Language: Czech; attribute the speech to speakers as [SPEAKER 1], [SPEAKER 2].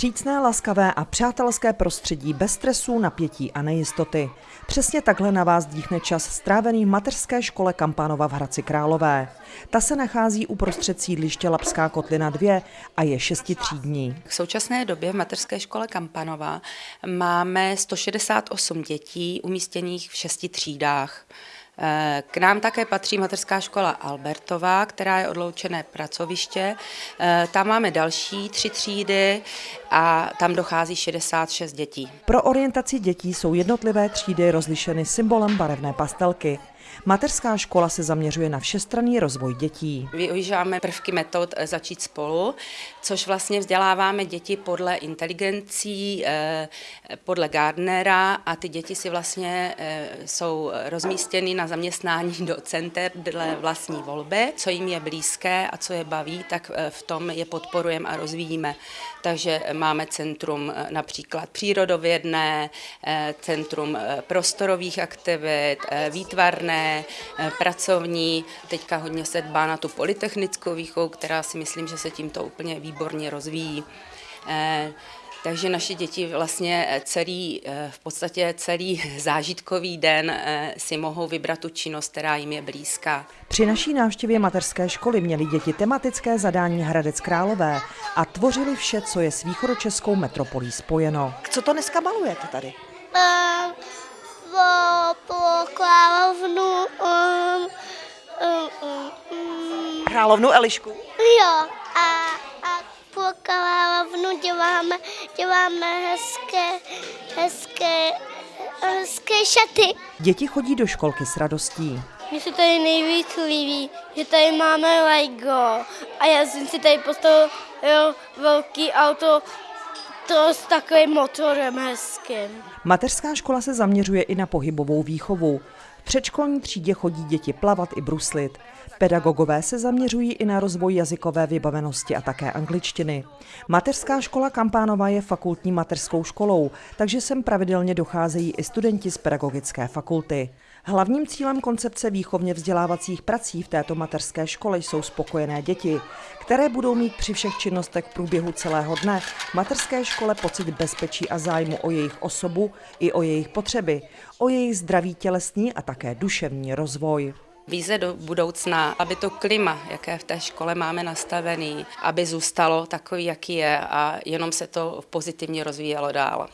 [SPEAKER 1] Vstřícné, laskavé a přátelské prostředí bez stresu, napětí a nejistoty. Přesně takhle na vás dýchne čas strávený v mateřské škole Kampánova v Hradci Králové. Ta se nachází uprostřed sídliště Lapská kotlina 2 a je šestitřídní.
[SPEAKER 2] V současné době v mateřské škole Kampanova máme 168 dětí umístěných v šesti třídách. K nám také patří mateřská škola Albertová, která je odloučené pracoviště. Tam máme další tři třídy a tam dochází 66 dětí.
[SPEAKER 1] Pro orientaci dětí jsou jednotlivé třídy rozlišeny symbolem barevné pastelky. Mateřská škola se zaměřuje na všestranný rozvoj dětí.
[SPEAKER 2] Využíváme prvky metod eh, začít spolu, což vlastně vzděláváme děti podle inteligencí, eh, podle Gardnera a ty děti si vlastně eh, jsou rozmístěny na zaměstnání do center dle vlastní volby, co jim je blízké a co je baví, tak v tom je podporujeme a rozvíjíme. Takže máme centrum například přírodovědné, centrum prostorových aktivit, výtvarné, Eh, pracovní. Teďka hodně se dbá na tu polytechnickou výchovu, která si myslím, že se tímto úplně výborně rozvíjí. Eh, takže naše děti vlastně celý, eh, v podstatě celý zážitkový den si mohou vybrat tu činnost, která jim je blízká.
[SPEAKER 1] Při naší návštěvě mateřské školy měly děti tematické zadání Hradec Králové a tvořili vše, co je s východočeskou metropolí spojeno. Co to dneska malujete tady? Uh,
[SPEAKER 3] královnu
[SPEAKER 1] Elišku?
[SPEAKER 3] Jo, a, a po královnu děláme, děláme hezké, hezké, hezké šaty.
[SPEAKER 1] Děti chodí do školky s radostí.
[SPEAKER 3] Mně se tady nejvíc líbí, že tady máme Lego a já jsem si tady postavil velký auto to s takovým motorem hezkým.
[SPEAKER 1] Mateřská škola se zaměřuje i na pohybovou výchovu. V předškolní třídě chodí děti plavat i bruslit. Pedagogové se zaměřují i na rozvoj jazykové vybavenosti a také angličtiny. Mateřská škola Kampánova je fakultní mateřskou školou, takže sem pravidelně docházejí i studenti z pedagogické fakulty. Hlavním cílem koncepce výchovně vzdělávacích prací v této mateřské škole jsou spokojené děti, které budou mít při všech činnostech v průběhu celého dne v mateřské škole pocit bezpečí a zájmu o jejich osobu i o jejich potřeby, o jejich zdraví tělesní a také duševní rozvoj.
[SPEAKER 2] Víze do budoucna, aby to klima, jaké v té škole máme nastavený, aby zůstalo takový, jaký je a jenom se to pozitivně rozvíjelo dál.